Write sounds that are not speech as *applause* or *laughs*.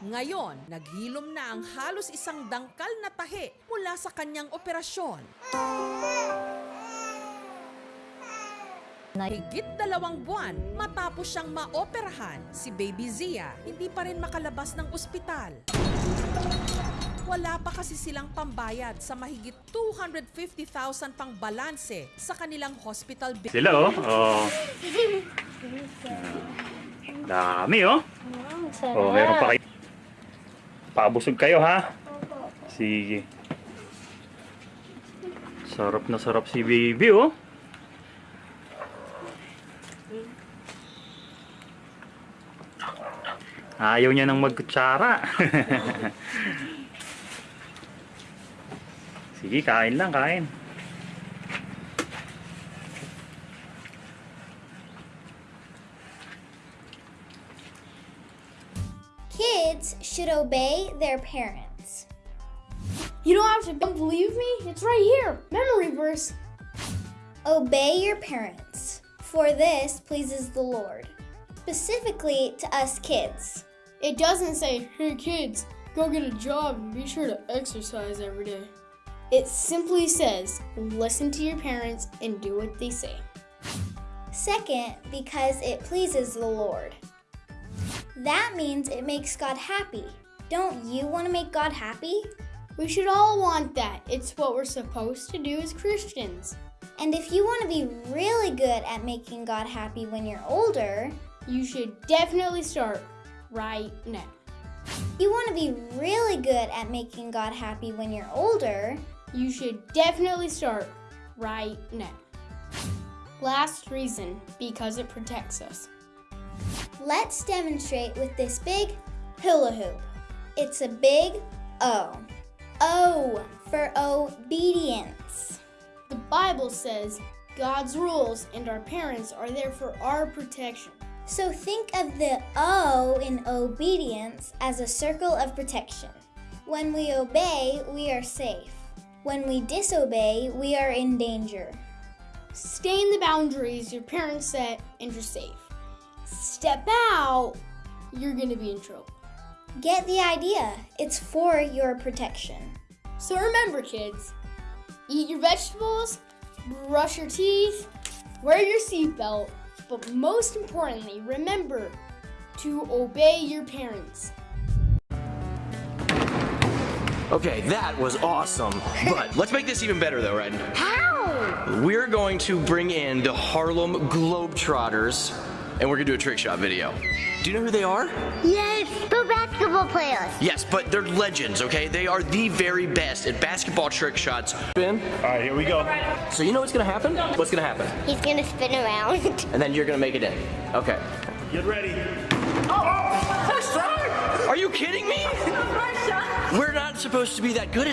Ngayon, naghilom na ang halos isang dangkal na tahi mula sa kanyang operasyon. Higit dalawang buwan matapos siyang maoperahan, si Baby Zia hindi pa rin makalabas ng ospital. Wala pa kasi silang pambayad sa mahigit 250,000 pang balanse sa kanilang hospital bill. Sila oh. Oh. *laughs* Dami oh. Oh, meron pa kayo. Pakabusog kayo ha. Sige. Sarap na sarap si baby oh. Ayaw niya nang magkutsara. *laughs* Sige, kain lang, kain. Kids should obey their parents. You don't have to believe me? It's right here. Memory verse. Obey your parents, for this pleases the Lord. Specifically to us kids. It doesn't say, hey kids, go get a job and be sure to exercise every day. It simply says, listen to your parents and do what they say. Second, because it pleases the Lord. That means it makes God happy. Don't you want to make God happy? We should all want that. It's what we're supposed to do as Christians. And if you want to be really good at making God happy when you're older, You should definitely start right now. you want to be really good at making God happy when you're older, You should definitely start right now. Last reason, because it protects us. Let's demonstrate with this big hula hoop. It's a big O. O for obedience. The Bible says God's rules and our parents are there for our protection. So think of the O in obedience as a circle of protection. When we obey, we are safe. When we disobey, we are in danger. Stay in the boundaries your parents set and you're safe. Step out, you're gonna be in trouble. Get the idea. It's for your protection. So remember, kids, eat your vegetables, brush your teeth, wear your seatbelt, but most importantly, remember to obey your parents. Okay, that was awesome. But *laughs* let's make this even better though, right? How? We're going to bring in the Harlem Globetrotters and we're gonna do a trick shot video. Do you know who they are? Yes, the basketball players. Yes, but they're legends, okay? They are the very best at basketball trick shots. Ben, All right, here we go. so you know what's gonna happen? What's gonna happen? He's gonna spin around. *laughs* And then you're gonna make it in. Okay. Get ready. Oh, sorry. Are you kidding me? *laughs* We're not supposed to be that good at